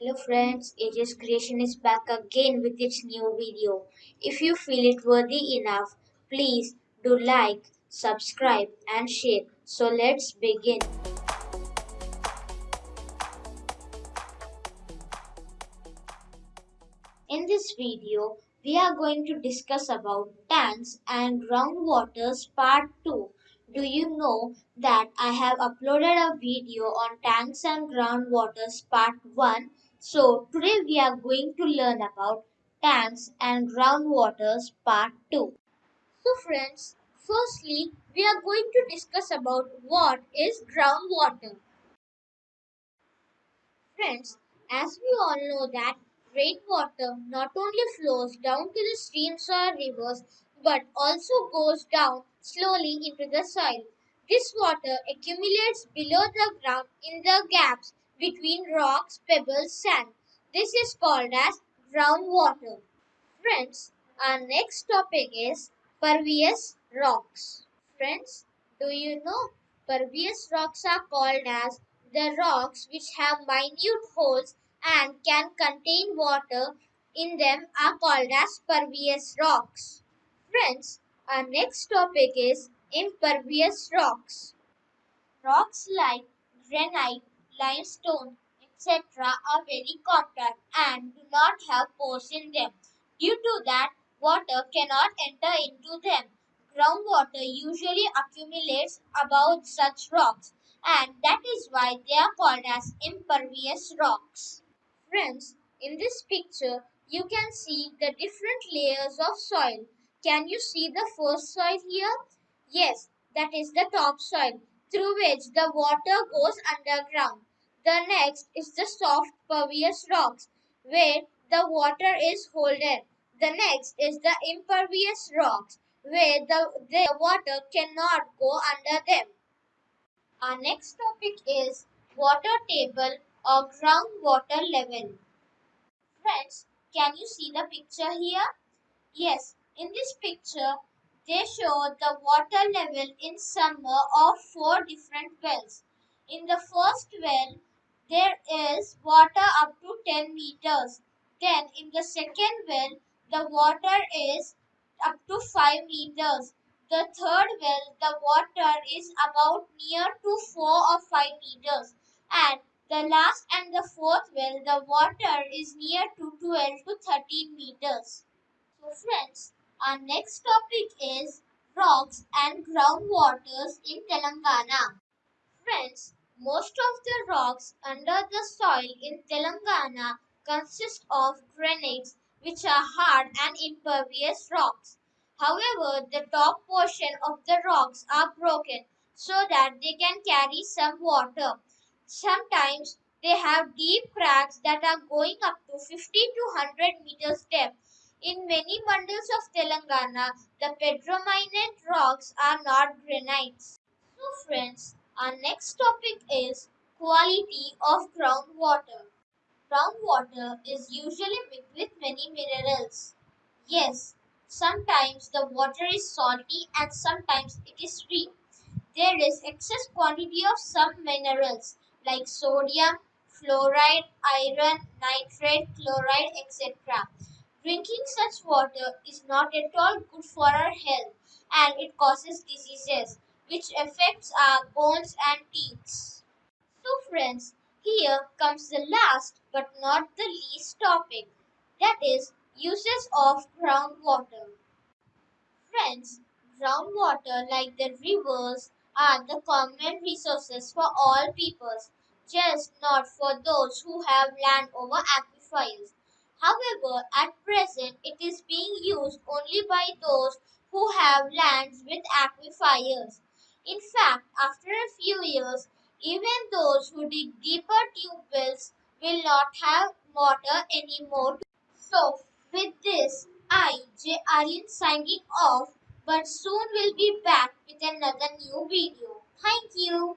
Hello friends, Aegis Creation is back again with its new video. If you feel it worthy enough, please do like, subscribe and share. So let's begin. In this video, we are going to discuss about tanks and groundwaters part 2. Do you know that I have uploaded a video on tanks and groundwaters part 1 so today we are going to learn about tanks and groundwaters part 2. So friends, firstly we are going to discuss about what is groundwater. Friends, as we all know that rainwater not only flows down to the streams or rivers but also goes down slowly into the soil. This water accumulates below the ground in the gaps between rocks, pebbles, sand. This is called as groundwater. Friends, our next topic is pervious rocks. Friends, do you know pervious rocks are called as the rocks which have minute holes and can contain water in them are called as pervious rocks. Friends, our next topic is impervious rocks. Rocks like granite, limestone, etc. are very compact and do not have pores in them. Due to that, water cannot enter into them. Groundwater usually accumulates above such rocks and that is why they are called as impervious rocks. Friends, in this picture, you can see the different layers of soil. Can you see the first soil here? Yes, that is the topsoil through which the water goes underground. The next is the soft pervious rocks where the water is holded. The next is the impervious rocks where the, the water cannot go under them. Our next topic is water table or groundwater level. Friends, can you see the picture here? Yes, in this picture they show the water level in summer of four different wells. In the first well, there is water up to 10 meters. Then in the second well, the water is up to 5 meters. The third well, the water is about near to 4 or 5 meters. And the last and the fourth well, the water is near to 12 to 13 meters. So friends, our next topic is rocks and groundwaters in Telangana. Friends, most of the rocks under the soil in Telangana consist of granites which are hard and impervious rocks. However, the top portion of the rocks are broken so that they can carry some water. Sometimes they have deep cracks that are going up to 50 to 100 meters depth. In many mandals of Telangana, the pedrominant rocks are not granites. So friends, our next topic is quality of groundwater. Groundwater is usually mixed with many minerals. Yes, sometimes the water is salty and sometimes it is sweet. There is excess quantity of some minerals like sodium, fluoride, iron, nitrate, chloride, etc. Drinking such water is not at all good for our health and it causes diseases which affects our bones and teeth. So friends, here comes the last but not the least topic that is uses of groundwater. Friends, groundwater like the rivers are the common resources for all peoples, just not for those who have land over aquifers. However, at present it is being used only by those who have lands with aquifers. In fact, after a few years, even those who dig deeper tube wells will not have water anymore. So, with this, I, J. Aryan signing off, but soon will be back with another new video. Thank you.